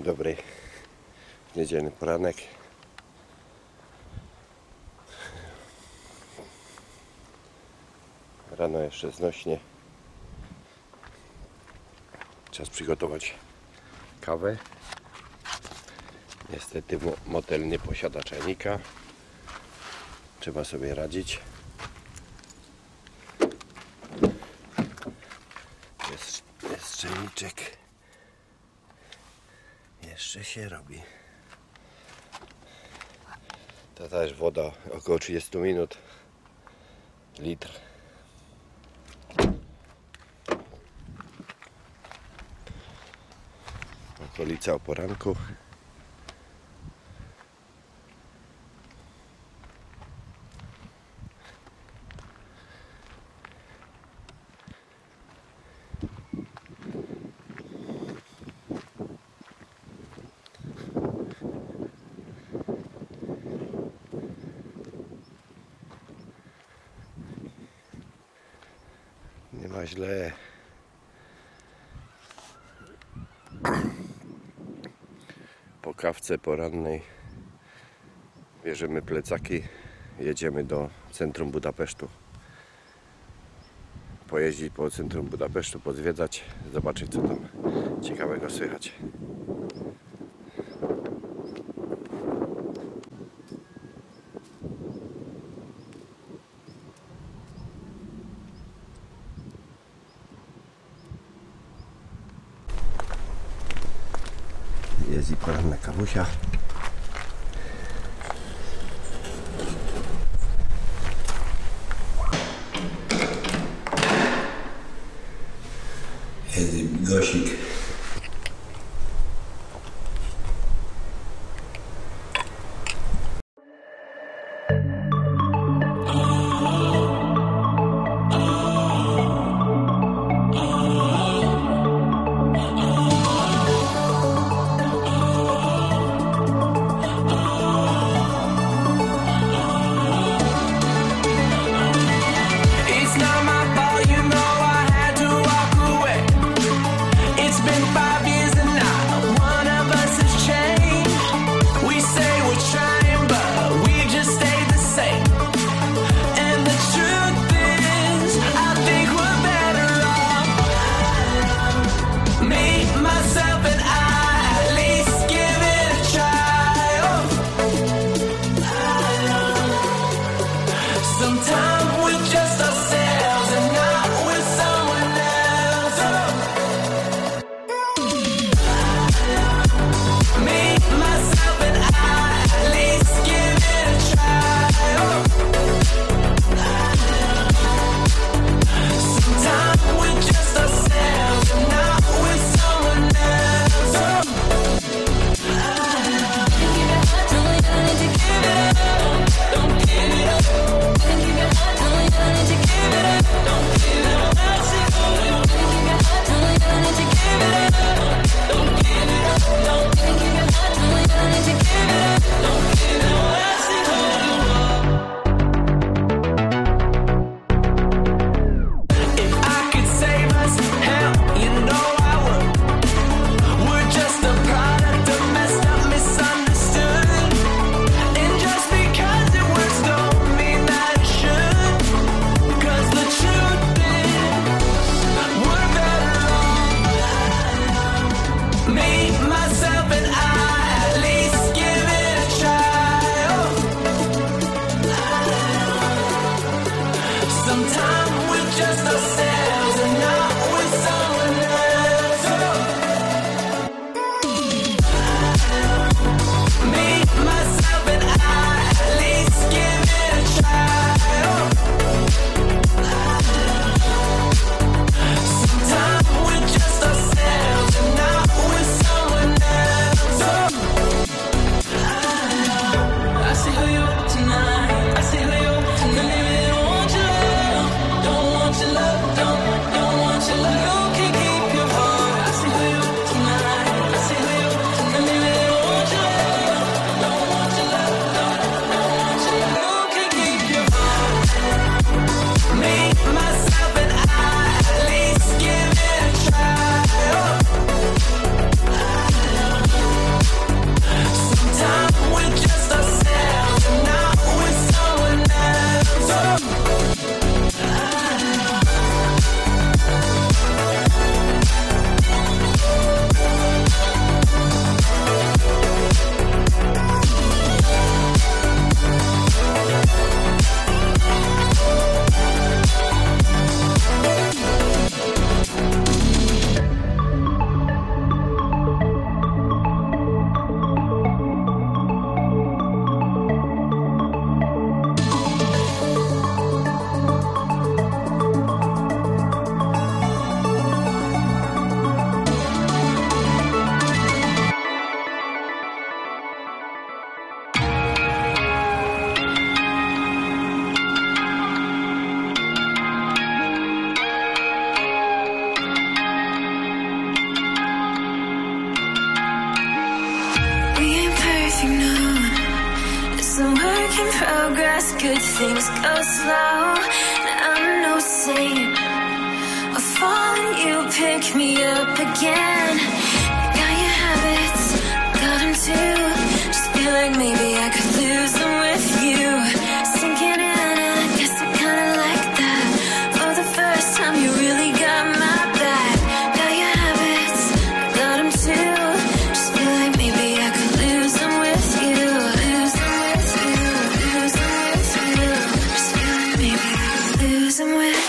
Dzień dobry. Niedzielny poranek. Rano jeszcze znośnie. Czas przygotować kawę. Niestety mo- motel nie posiada czajnika. Trzeba sobie radzić. Jest, jest czajniczek. Jeszcze się robi. To też woda około 30 minut. Litr. Okolica o poranku. Ma źle. Po kawce porannej bierzemy plecaki, jedziemy do centrum Budapesztu. Pojeździć po centrum Budapesztu, pozwiedzać, zobaczyć co tam ciekawego słychać. руки. in progress, good things go slow. I'm no saint. I fall, you pick me up again. Got your habits, got them too. Just feel like maybe I could lose them with you. somewhere.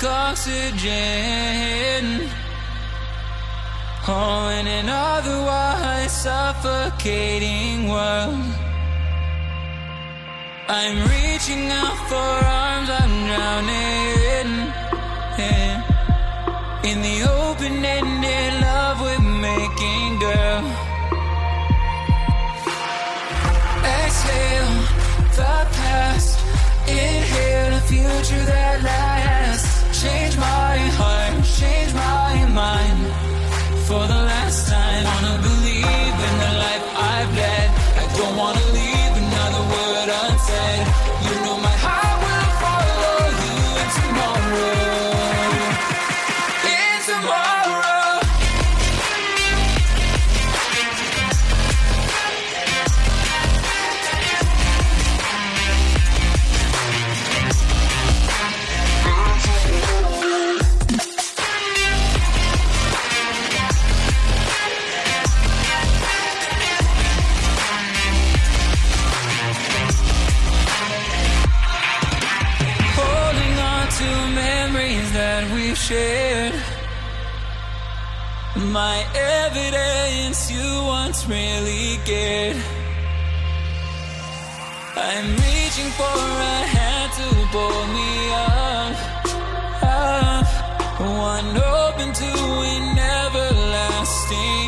like oxygen. Oh, in an otherwise suffocating world. I'm reaching out for arms I'm drowning yeah. In the open-ended love we're making, girl. Exhale the past Inhale the future that lasts. my evidence you once really cared. I'm reaching for a hand to pull me up, up. One open to an everlasting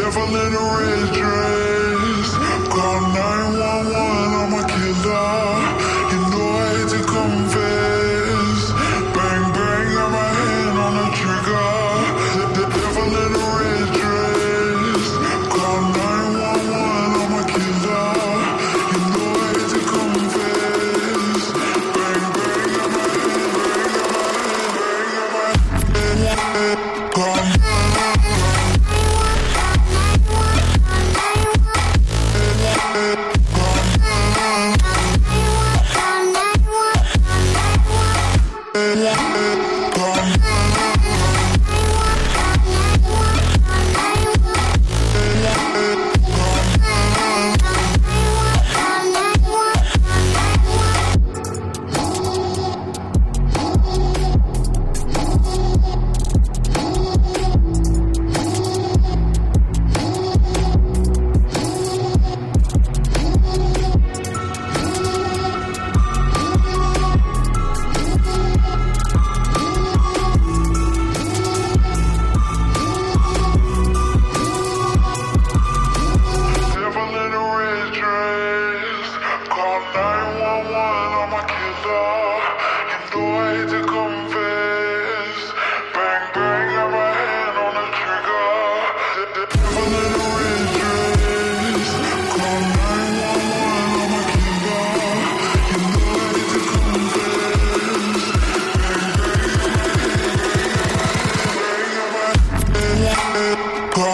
devil in a red dress. Call 911, I'm a killer.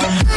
Yeah.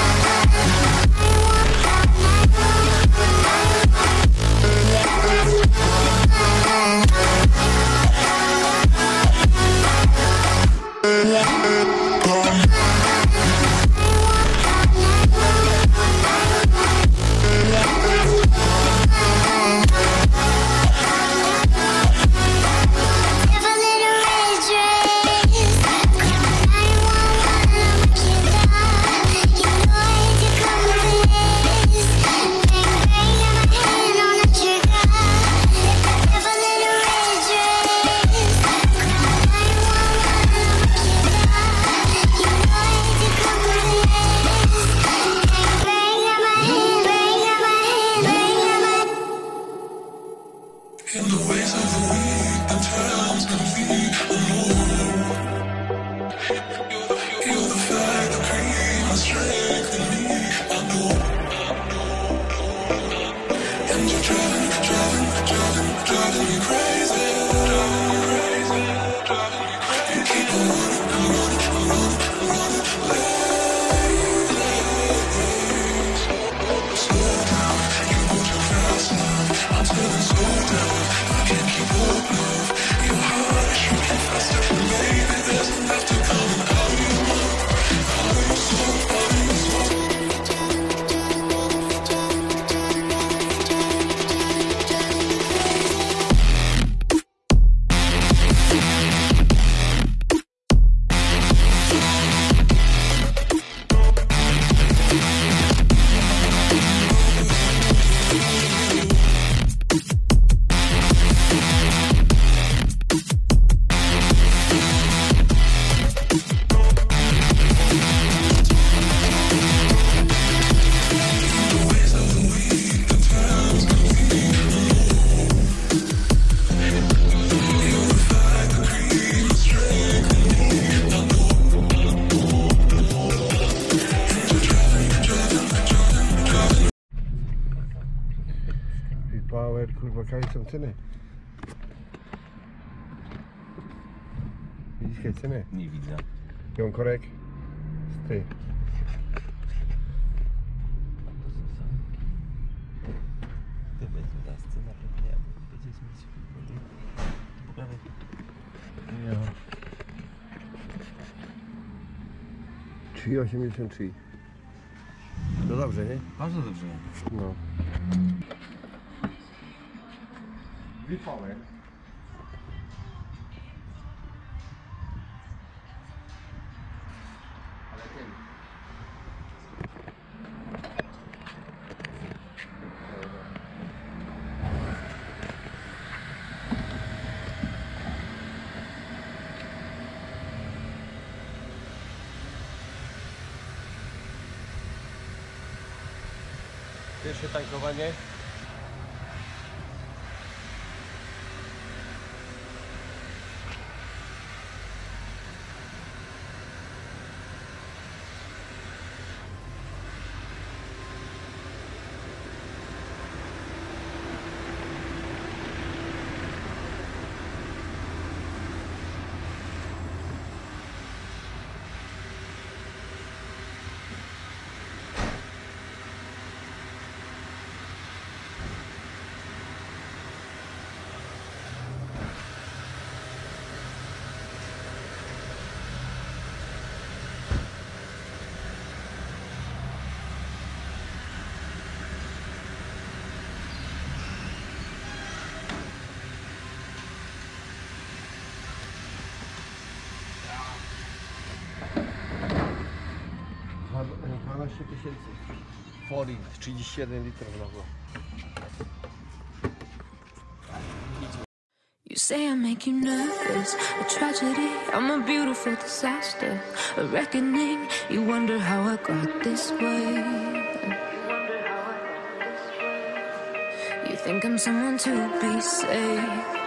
Power, kurwa, są ceny? Widzisz jakie ceny? Nie widzę. Ją korek? Ty. Ty będzie ta scena pewnie, będziesz mieć po prawej. Ja. 3,83. No dobrze, nie? Bardzo dobrze. No. Power. Ale ten. Pierwsze tankowanie. Dwa- 12 tysięcy. Forint, 31 litrów na było. You say I make you nervous, a tragedy. I'm a beautiful disaster, a reckoning. You wonder how I got this way. You think I'm someone to be saved.